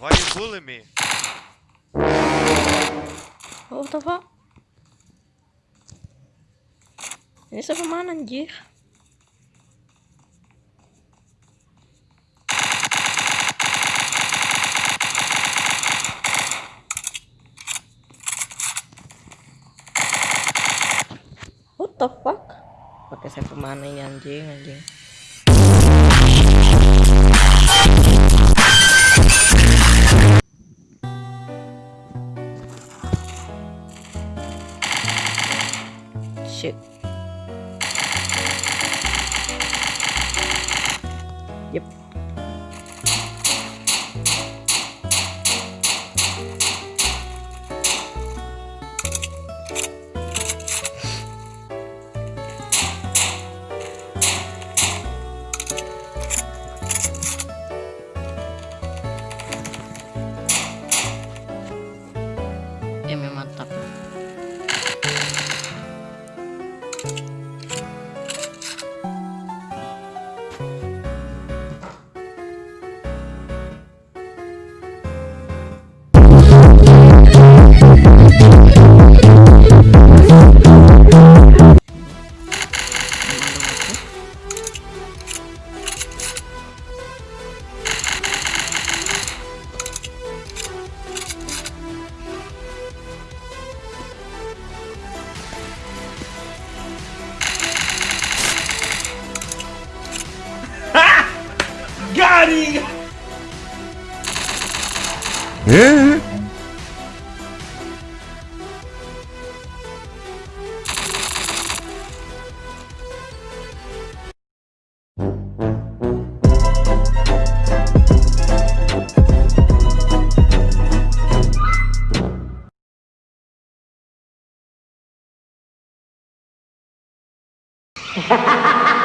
Why you bully me? Oh, what the fuck? Ini siapa mana anjir? What the fuck? Pakai siapa mana ini anjing anjing? Yep. Eh? Ha ha ha!